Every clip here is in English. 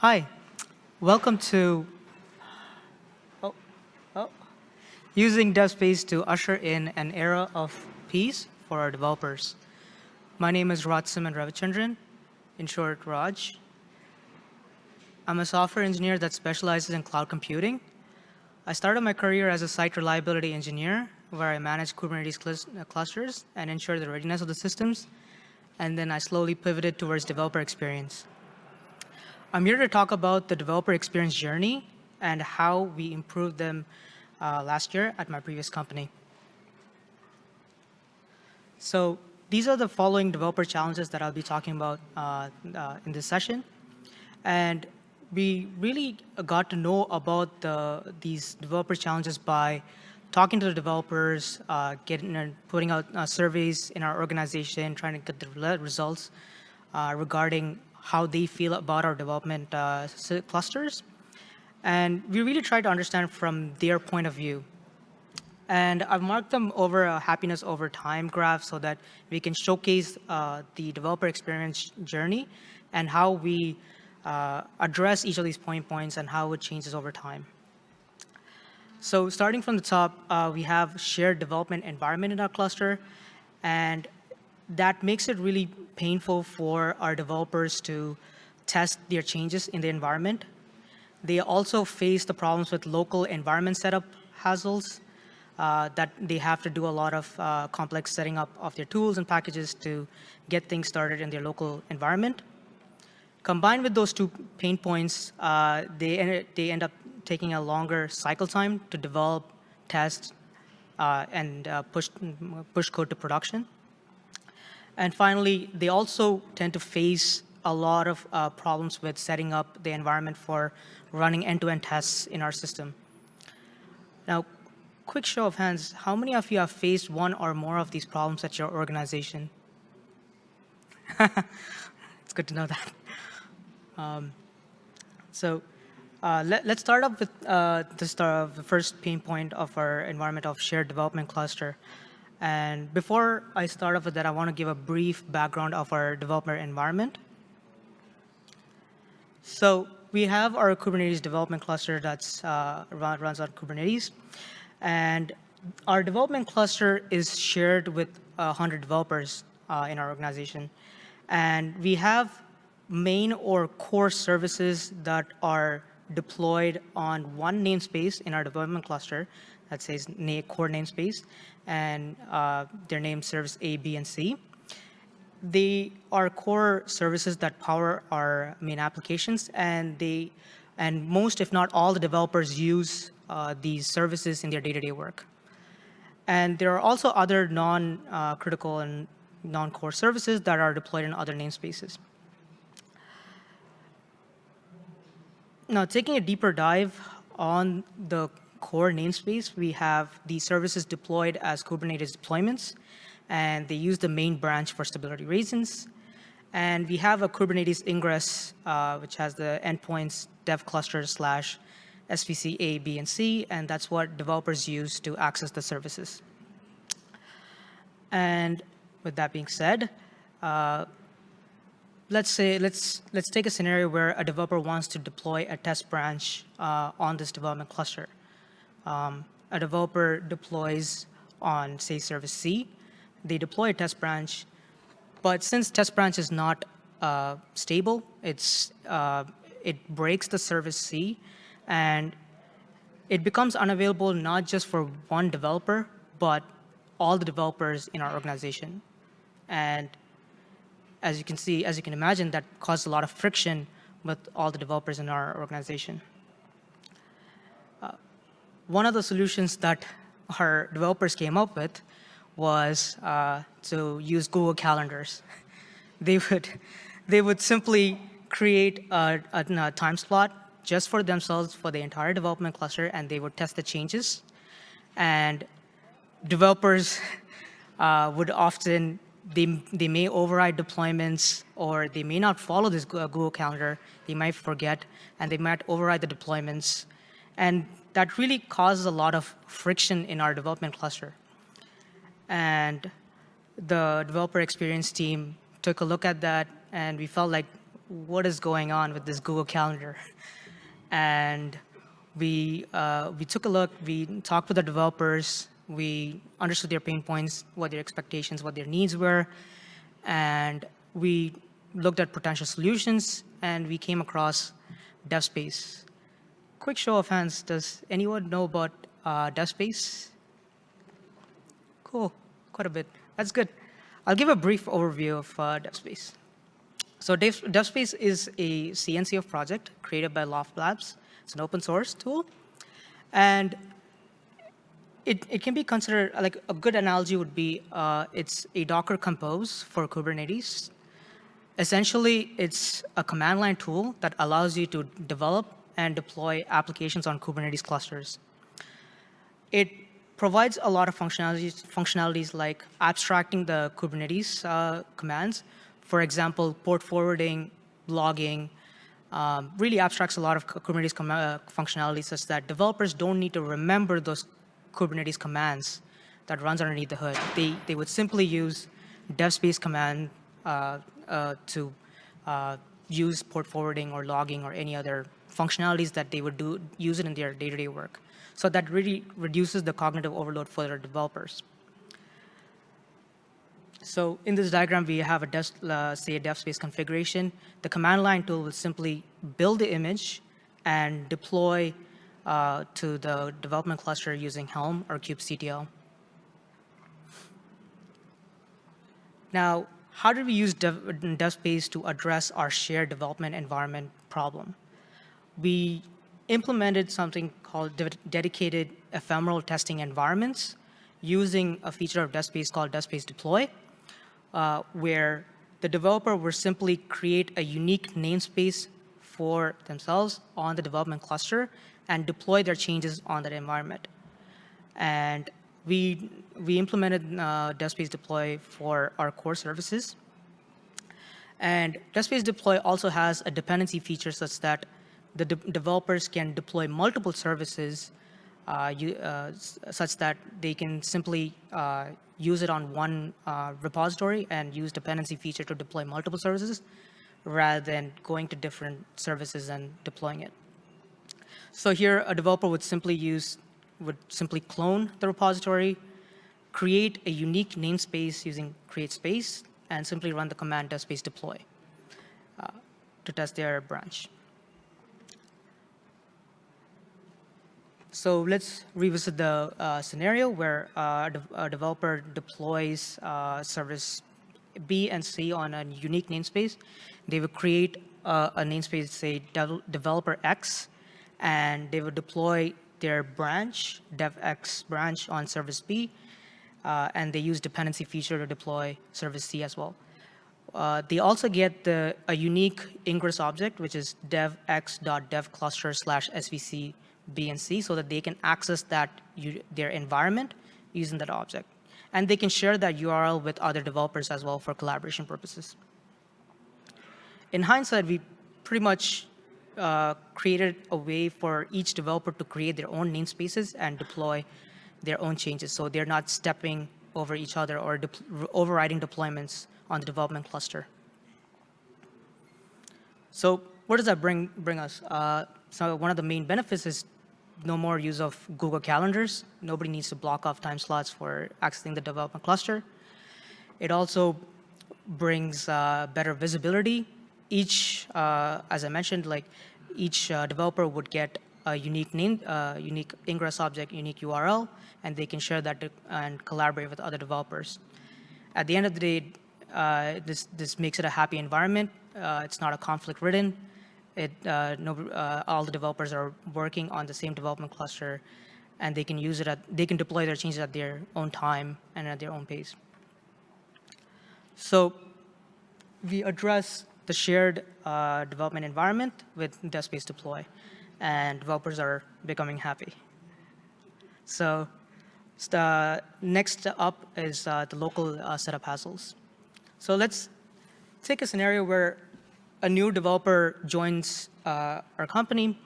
Hi, welcome to oh, oh, using DevSpace to usher in an era of peace for our developers. My name is Raj Rajsiman Ravichandran, in short, Raj. I'm a software engineer that specializes in cloud computing. I started my career as a site reliability engineer, where I manage Kubernetes cl uh, clusters and ensure the readiness of the systems. And then I slowly pivoted towards developer experience. I'm here to talk about the developer experience journey and how we improved them uh, last year at my previous company. So these are the following developer challenges that I'll be talking about uh, uh, in this session. And we really got to know about the, these developer challenges by talking to the developers, uh, getting and putting out uh, surveys in our organization, trying to get the results uh, regarding how they feel about our development uh, clusters. And we really try to understand from their point of view. And I've marked them over a happiness over time graph so that we can showcase uh, the developer experience journey and how we uh, address each of these point points and how it changes over time. So starting from the top, uh, we have shared development environment in our cluster. And that makes it really painful for our developers to test their changes in the environment. They also face the problems with local environment setup hassles uh, that they have to do a lot of uh, complex setting up of their tools and packages to get things started in their local environment. Combined with those two pain points, uh, they, end, they end up taking a longer cycle time to develop, test, uh, and uh, push, push code to production. And finally, they also tend to face a lot of uh, problems with setting up the environment for running end-to-end -end tests in our system. Now, quick show of hands, how many of you have faced one or more of these problems at your organization? it's good to know that. Um, so uh, let, us start off with uh, the, start, the first pain point of our environment of shared development cluster. And before I start off with that, I want to give a brief background of our developer environment. So we have our Kubernetes development cluster that uh, runs on Kubernetes. And our development cluster is shared with 100 developers uh, in our organization. And we have main or core services that are deployed on one namespace in our development cluster that says core namespace and uh, their name serves A, B, and C. They are core services that power our main applications, and they, and most, if not all, the developers use uh, these services in their day-to-day -day work. And there are also other non-critical uh, and non-core services that are deployed in other namespaces. Now, taking a deeper dive on the core namespace, we have the services deployed as Kubernetes deployments, and they use the main branch for stability reasons. And we have a Kubernetes ingress, uh, which has the endpoints dev cluster slash SVC A, B, and C, and that's what developers use to access the services. And with that being said, uh, let's say let's let's take a scenario where a developer wants to deploy a test branch uh, on this development cluster um, a developer deploys on, say, service C. They deploy a test branch, but since test branch is not uh, stable, it's, uh, it breaks the service C, and it becomes unavailable not just for one developer, but all the developers in our organization. And as you can see, as you can imagine, that caused a lot of friction with all the developers in our organization one of the solutions that our developers came up with was uh, to use Google Calendars. they would, they would simply create a, a, a, time slot just for themselves for the entire development cluster, and they would test the changes. And developers uh, would often, they, they may override deployments, or they may not follow this Google Calendar. They might forget, and they might override the deployments. And that really causes a lot of friction in our development cluster. And the developer experience team took a look at that, and we felt like what is going on with this Google Calendar? And we, uh, we took a look, we talked with the developers, we understood their pain points, what their expectations, what their needs were, and we looked at potential solutions, and we came across DevSpace. Quick show of hands, does anyone know about uh, DevSpace? Cool, quite a bit. That's good. I'll give a brief overview of uh, DevSpace. So Dev, DevSpace is a CNCF project created by Loft Labs. It's an open source tool. And it, it can be considered, like a good analogy would be, uh, it's a Docker Compose for Kubernetes. Essentially, it's a command line tool that allows you to develop and deploy applications on Kubernetes clusters. It provides a lot of functionalities, functionalities like abstracting the Kubernetes uh, commands. For example, port forwarding, logging, um, really abstracts a lot of Kubernetes uh, functionalities such that developers don't need to remember those Kubernetes commands that runs underneath the hood. They, they would simply use devspace command uh, uh, to uh, use port forwarding or logging or any other functionalities that they would do use it in their day-to-day -day work. So that really reduces the cognitive overload for their developers. So in this diagram, we have a dev, uh, say a dev space configuration. The command line tool will simply build the image and deploy uh, to the development cluster using Helm or kubectl. Now, how do we use dev, DevSpace to address our shared development environment problem? We implemented something called de dedicated ephemeral testing environments using a feature of DevSpace called DevSpace Deploy, uh, where the developer will simply create a unique namespace for themselves on the development cluster and deploy their changes on that environment. And we, we implemented uh, Deploy for our core services. And DevSpace Deploy also has a dependency feature such that the de developers can deploy multiple services uh, you, uh, such that they can simply uh, use it on one repository and use dependency feature to deploy multiple services rather than going to different services and deploying it. So here a developer would simply use, would simply clone the repository, create a unique namespace using create space, and simply run the command DevSpace deploy uh, to test their branch. So let's revisit the uh, scenario where uh, a, developer deploys uh, service B and C on a unique namespace. They would create a namespace, say developer X, and they would deploy their branch, devx branch on service B, uh, and they use dependency feature to deploy service C as well. Uh, they also get the, a unique ingress object, which is devx.devcluster slash svc B and C, so that they can access that their environment using that object. And they can share that URL with other developers as well for collaboration purposes. In hindsight, we pretty much uh, created a way for each developer to create their own namespaces and deploy their own changes. So they're not stepping over each other or de overriding deployments on the development cluster. So where does that bring, bring us? Uh, so one of the main benefits is no more use of Google Calendars. Nobody needs to block off time slots for accessing the development cluster. It also brings uh, better visibility. Each, uh, as I mentioned, like each uh, developer would get a unique name, uh, unique ingress object, unique URL, and they can share that and collaborate with other developers. At the end of the day, uh, this, this makes it a happy environment. Uh, it's not a conflict ridden. It, uh, no, uh, all the developers are working on the same development cluster, and they can use it at, they can deploy their changes at their own time and at their own pace. So we address the shared uh, development environment with DevSpace Deploy, and developers are becoming happy. So the next up is uh, the local uh, setup hassles. So let's take a scenario where a new developer joins uh, our company.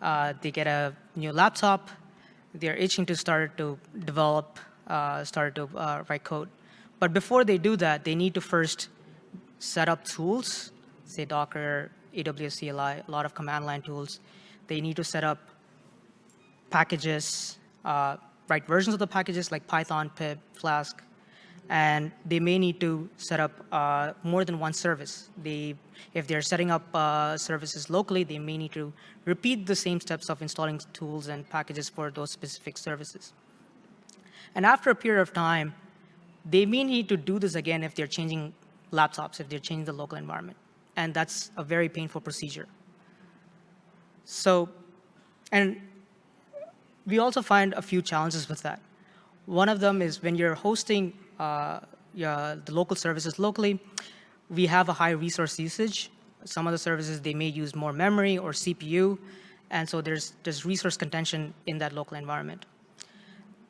Uh, they get a new laptop. They're itching to start to develop, uh, start to uh, write code. But before they do that, they need to first set up tools say Docker, AWS CLI, a lot of command line tools. They need to set up packages, uh, write versions of the packages like Python, pip, Flask, and they may need to set up uh, more than one service. They, if they're setting up uh, services locally, they may need to repeat the same steps of installing tools and packages for those specific services. And after a period of time, they may need to do this again if they're changing laptops, if they're changing the local environment. And that's a very painful procedure. So, and we also find a few challenges with that. One of them is when you're hosting yeah, the local services locally, we have a high resource usage. Some of the services, they may use more memory or CPU, and so there's, there's resource contention in that local environment.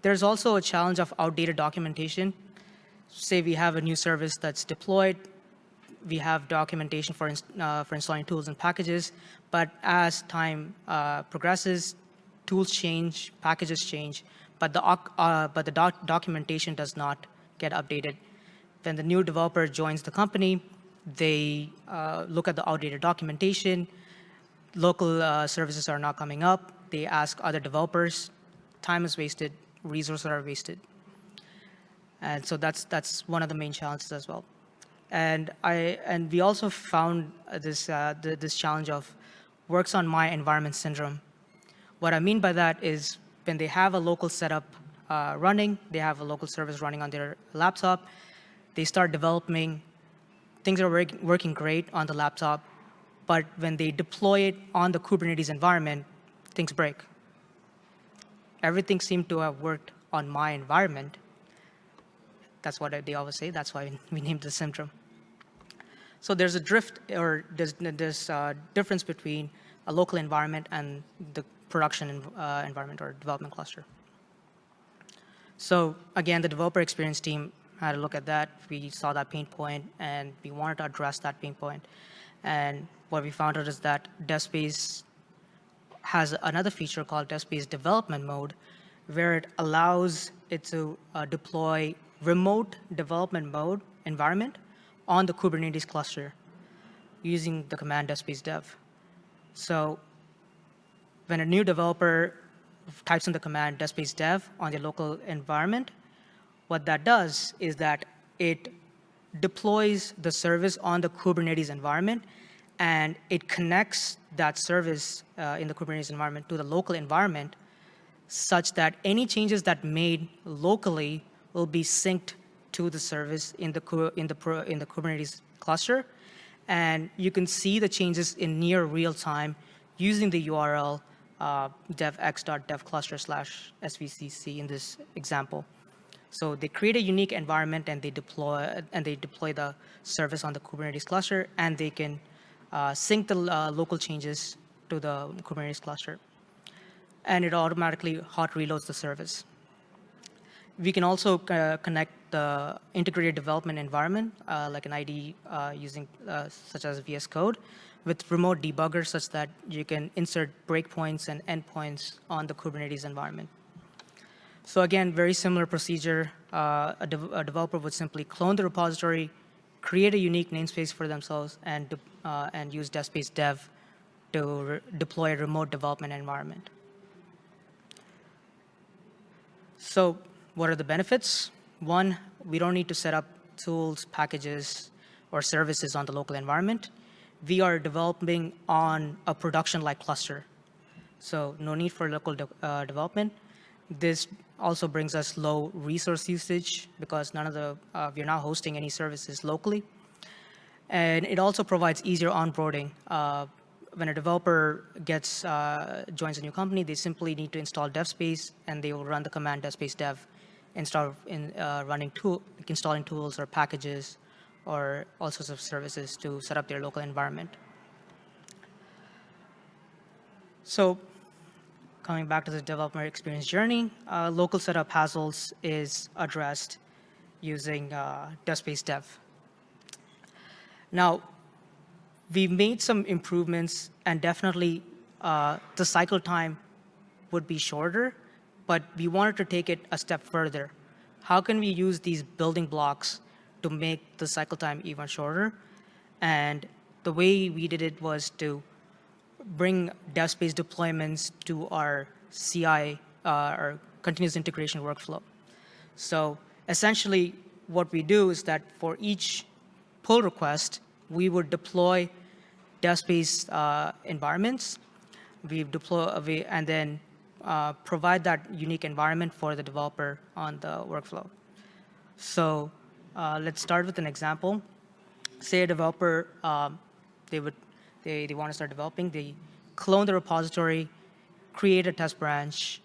There's also a challenge of outdated documentation. Say we have a new service that's deployed, we have documentation for, uh, for installing tools and packages, but as time uh, progresses, tools change, packages change, but the, uh, but the doc documentation does not get updated. When the new developer joins the company, they uh, look at the outdated documentation, local uh, services are not coming up, they ask other developers, time is wasted, resources are wasted. And so that's, that's one of the main challenges as well. And, I, and we also found this, uh, the, this challenge of works on my environment syndrome. What I mean by that is when they have a local setup uh, running, they have a local service running on their laptop, they start developing, things are work, working great on the laptop, but when they deploy it on the Kubernetes environment, things break everything seemed to have worked on my environment. That's what they always say. That's why we named the syndrome. So there's a drift or there's this difference between a local environment and the production uh, environment or development cluster. So again, the developer experience team had a look at that. We saw that pain point and we wanted to address that pain point. And what we found out is that DevSpace has another feature called DevSpace development mode, where it allows it to uh, deploy remote development mode environment on the Kubernetes cluster using the command DevSpace dev. So when a new developer types in the command DevSpace dev on their local environment, what that does is that it deploys the service on the Kubernetes environment and it connects that service uh, in the Kubernetes environment to the local environment such that any changes that made locally will be synced to the service in the, in the, in the Kubernetes cluster. And you can see the changes in near real time using the URL uh, devx.devcluster slash svcc in this example. So they create a unique environment and they deploy and they deploy the service on the Kubernetes cluster and they can uh, sync the uh, local changes to the Kubernetes cluster. And it automatically hot reloads the service. We can also uh, connect the integrated development environment, uh, like an IDE uh, using uh, such as VS Code, with remote debugger such that you can insert breakpoints and endpoints on the Kubernetes environment. So again, very similar procedure. A, de a developer would simply clone the repository, create a unique namespace for themselves and, uh, and use DevSpace dev to deploy a remote development environment. So what are the benefits? One, we don't need to set up tools, packages, or services on the local environment. We are developing on a production-like cluster. So no need for local de uh, development. This also brings us low resource usage because none of the, uh, we're not hosting any services locally. And it also provides easier onboarding. Uh, when a developer gets, uh, joins a new company, they simply need to install DevSpace and they will run the command DevSpace dev instead in uh, running tool, installing tools or packages or all sorts of services to set up their local environment. So coming back to the developer experience journey, uh, local setup hassles is addressed using uh, DevSpace Dev. Now, we've made some improvements and definitely uh, the cycle time would be shorter, but we wanted to take it a step further. How can we use these building blocks to make the cycle time even shorter? And the way we did it was to bring dev space deployments to our CI, uh, our continuous integration workflow. So essentially, what we do is that for each pull request, we would deploy dev space uh, environments. We deploy we, and then uh, provide that unique environment for the developer on the workflow. So uh, let's start with an example. Say a developer, um, they would they, they want to start developing, they clone the repository, create a test branch,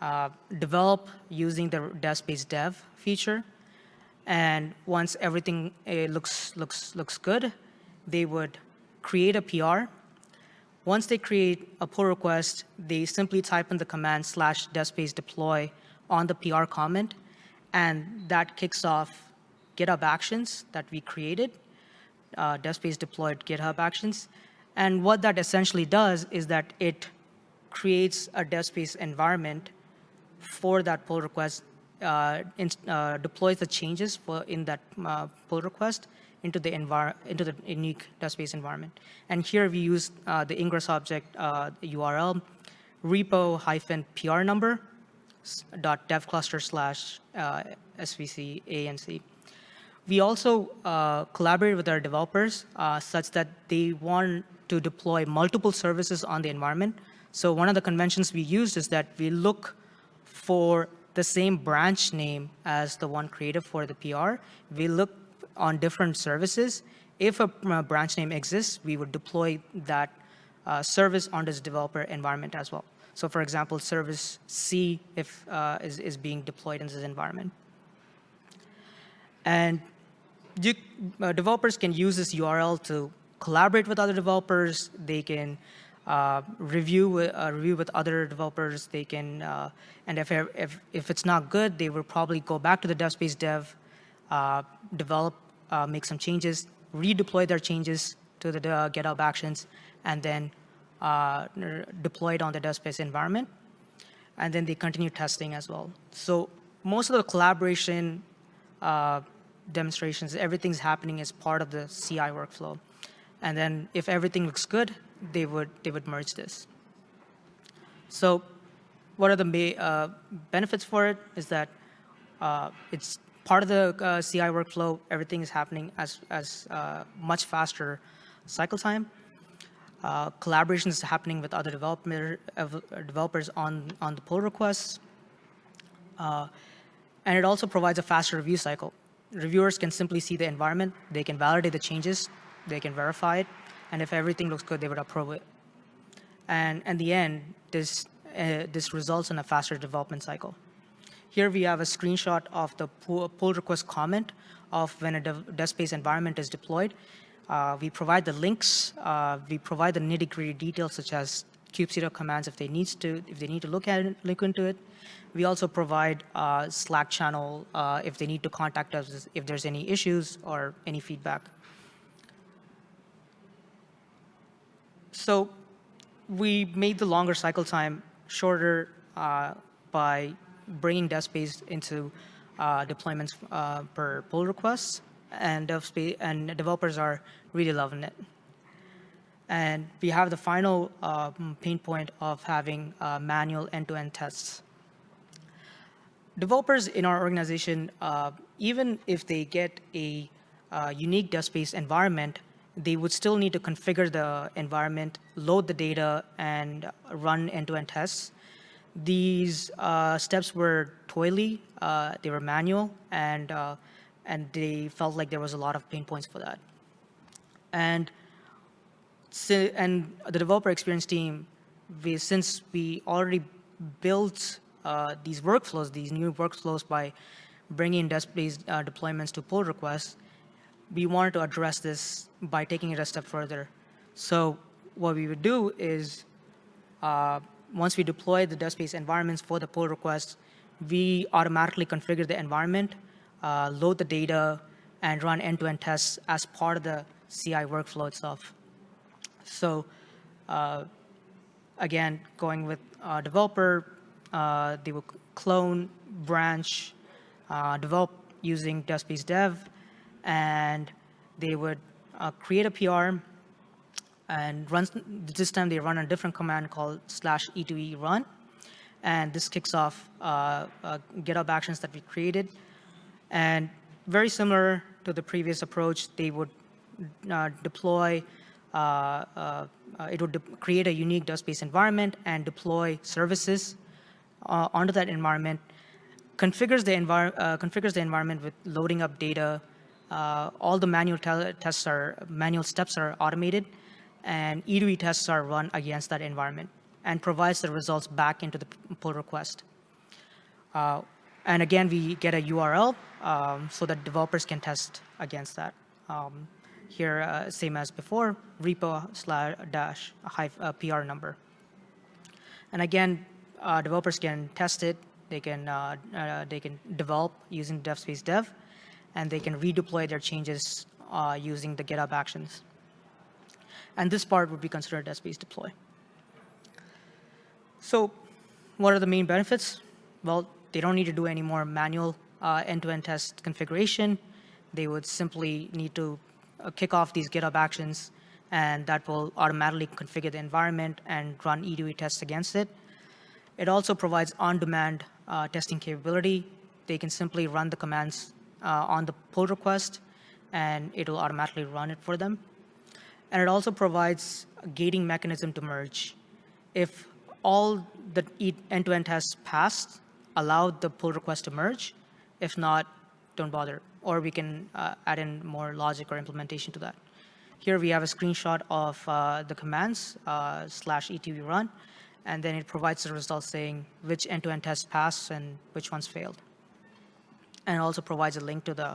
uh, develop using the dev space dev feature, and once everything uh, looks looks looks good, they would create a PR. Once they create a pull request, they simply type in the command slash dev deploy on the PR comment, and that kicks off GitHub Actions that we created, uh, dev space deployed GitHub Actions. And what that essentially does is that it creates a DevSpace environment for that pull request, uh, in, uh, deploys the changes for in that uh, pull request into the into the unique DevSpace environment. And here we use uh, the Ingress object URL repo hyphen PR number dot dev cluster slash uh, SVC ANC. We also uh, collaborate with our developers uh, such that they want to deploy multiple services on the environment. So one of the conventions we used is that we look for the same branch name as the one created for the PR. We look on different services. If a branch name exists, we would deploy that uh, service on this developer environment as well. So for example, service C if, uh, is, is being deployed in this environment. And you, uh, developers can use this URL to collaborate with other developers. They can uh, review uh, review with other developers. They can, uh, and if, if if it's not good, they will probably go back to the dev space dev, uh, develop, uh, make some changes, redeploy their changes to the GitHub Actions, and then deploy it on the dev space environment, and then they continue testing as well. So most of the collaboration demonstrations, everything's happening as part of the CI workflow. And then if everything looks good, they would, they would merge this. So what are the uh, benefits for it is that uh, it's part of the uh, CI workflow. Everything is happening as, as uh, much faster cycle time. Uh, collaboration is happening with other developer, developers on, on the pull requests. Uh, and it also provides a faster review cycle. Reviewers can simply see the environment. They can validate the changes they can verify it, and if everything looks good, they would approve it. And in the end, this, uh, this results in a faster development cycle. Here we have a screenshot of the pull request comment of when a dev, space environment is deployed. Uh, we provide the links. Uh, we provide the nitty-gritty details such as kubectl commands if they need to if they need to look at it, look into it. We also provide uh, Slack channel uh, if they need to contact us if there's any issues or any feedback. So we made the longer cycle time shorter uh, by bringing DevSpace into uh, deployments uh, per pull requests, and DevSpace and developers are really loving it. And we have the final uh, pain point of having uh, manual end-to-end -end tests. Developers in our organization, uh, even if they get a unique DevSpace environment, they would still need to configure the environment, load the data, and run end-to-end -end tests. These uh, steps were toily, uh, they were manual, and, uh, and they felt like there was a lot of pain points for that. And, and the developer experience team, we, since we already built uh, these workflows, these new workflows by bringing DevSpace uh, deployments to pull requests, we wanted to address this by taking it a step further. So what we would do is, uh, once we deploy the DevSpace environments for the pull requests, we automatically configure the environment, uh, load the data, and run end-to-end -end tests as part of the CI workflow itself. So uh, again, going with a developer, uh, they will clone, branch, uh, develop using DevSpace Dev, and they would uh, create a PR, and runs, this time they run a different command called slash e2e run. And this kicks off uh, uh, GitHub actions that we created. And very similar to the previous approach, they would uh, deploy, uh, uh, it would create a unique DevSpace environment and deploy services uh, onto that environment, configures the, configures the environment with loading up data, all the manual tests are, manual steps are automated, and E2E tests are run against that environment and provides the results back into the pull request. Uh, and again, we get a URL um, so that developers can test against that. Um, here, uh, same as before, repo slash dash uh, PR number. And again, uh, developers can test it. They can uh, uh, they can develop using DevSpace Dev, and they can redeploy their changes uh, using the GitHub Actions. And this part would be considered DevSpace deploy. So what are the main benefits? Well, they don't need to do any more manual end-to-end -end test configuration. They would simply need to kick off these GitHub actions, and that will automatically configure the environment and run E2E tests against it. It also provides on-demand uh, testing capability. They can simply run the commands uh, on the pull request, and it will automatically run it for them. And it also provides a gating mechanism to merge. If all the end-to-end -end tests passed, allow the pull request to merge. If not, don't bother. Or we can uh, add in more logic or implementation to that. Here we have a screenshot of uh, the commands uh, slash e2e run, and then it provides the results saying which end-to-end -end tests pass and which ones failed. And it also provides a link to the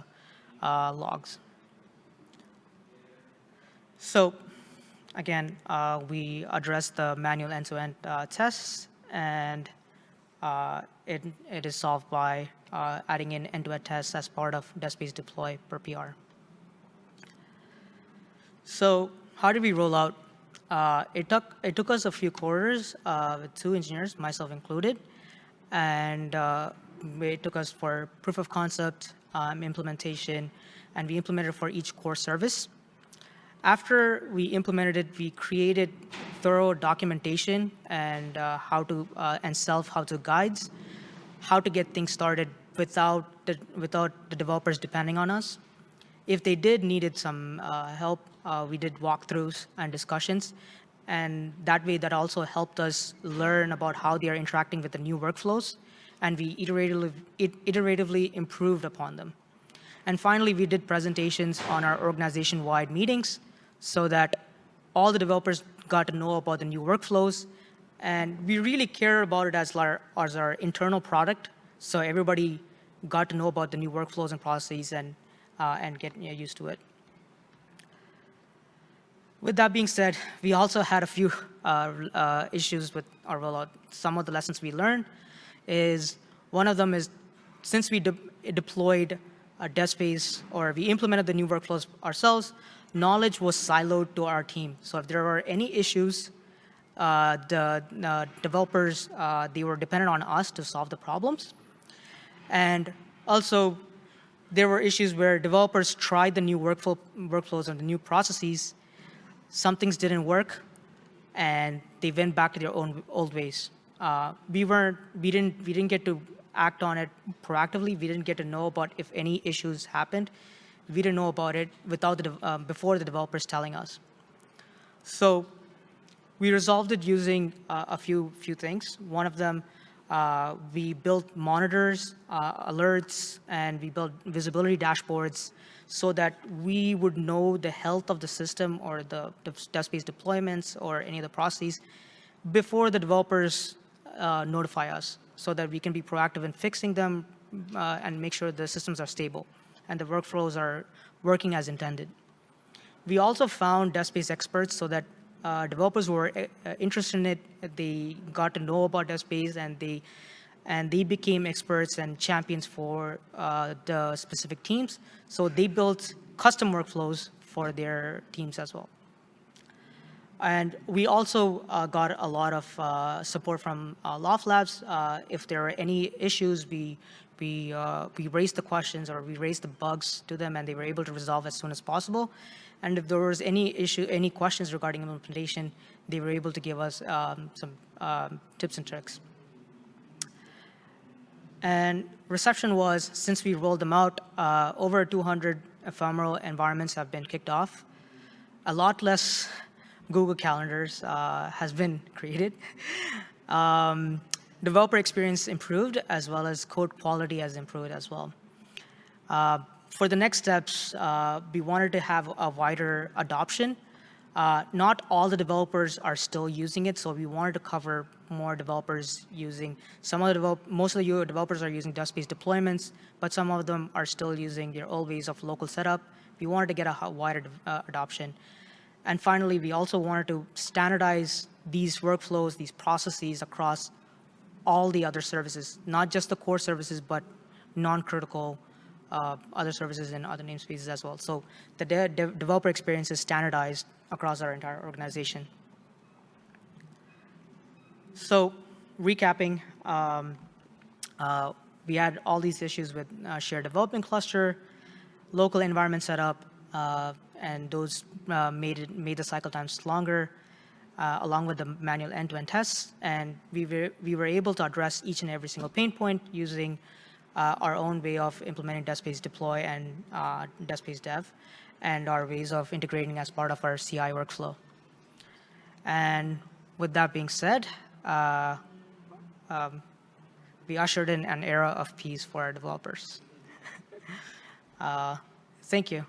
uh, logs. So again, uh, we address the manual end-to-end -end, tests, and it, it is solved by uh, adding in end-to-end tests as part of DevSpace deploy per PR. So how did we roll out? Uh, it, took, it took us a few quarters with two engineers, myself included, and it took us for proof of concept, um, implementation, and we implemented it for each core service. After we implemented it, we created thorough documentation and uh, how to uh, and self how to guides, how to get things started without the, without the developers depending on us. If they did needed some uh, help, uh, we did walkthroughs and discussions. And that way, that also helped us learn about how they are interacting with the new workflows. And we iteratively, iteratively improved upon them. And finally, we did presentations on our organization-wide meetings so that all the developers got to know about the new workflows. And we really care about it as our, as our internal product. So everybody got to know about the new workflows and processes and, uh, and get you know, used to it. With that being said, we also had a few uh, uh, issues with our rollout. Some of the lessons we learned is one of them is since we de deployed a DevSpace or we implemented the new workflows ourselves, knowledge was siloed to our team. So if there were any issues, uh, the developers, uh, they were dependent on us to solve the problems. And also, there were issues where developers tried the new workflow, workflows and the new processes. Some things didn't work, and they went back to their own old ways. Uh, we weren't, we didn't, we didn't get to act on it proactively. We didn't get to know about if any issues happened we didn't know about it without the, uh, before the developers telling us. So we resolved it using uh, a few, few things. One of them, uh, we built monitors, uh, alerts, and we built visibility dashboards so that we would know the health of the system or the, DevSpace deployments or any of the processes before the developers uh, notify us so that we can be proactive in fixing them uh, and make sure the systems are stable and the workflows are working as intended. We also found DevSpace experts so that uh, developers were uh, interested in it, they got to know about DevSpace and they and they became experts and champions for uh, the specific teams. So they built custom workflows for their teams as well. And we also uh, got a lot of uh, support from uh, Loft Labs. Uh, if there are any issues, we we, uh, we raised the questions or we raised the bugs to them and they were able to resolve as soon as possible. And if there was any issue, any questions regarding implementation, they were able to give us um, some um, tips and tricks. And reception was, since we rolled them out, uh, over 200 ephemeral environments have been kicked off. A lot less Google Calendars uh, has been created. um, developer experience improved, as well as code quality has improved as well. Uh, for the next steps, uh, we wanted to have a wider adoption. Uh, not all the developers are still using it, so we wanted to cover more developers using, some of the develop, most of the developers are using DevSpace deployments, but some of them are still using their old ways of local setup. We wanted to get a wider uh, adoption. And finally, we also wanted to standardize these workflows, these processes across all the other services, not just the core services, but non-critical uh, other services and other namespaces as well. So the de de developer experience is standardized across our entire organization. So recapping, um, uh, we had all these issues with uh, shared development cluster, local environment setup, uh, and those uh, made, it, made the cycle times longer, uh, along with the manual end-to-end -end tests. And we were, we were able to address each and every single pain point using uh, our own way of implementing DevSpace deploy and uh, dev, and our ways of integrating as part of our CI workflow. And with that being said, uh, um, we ushered in an era of peace for our developers. Uh, thank you.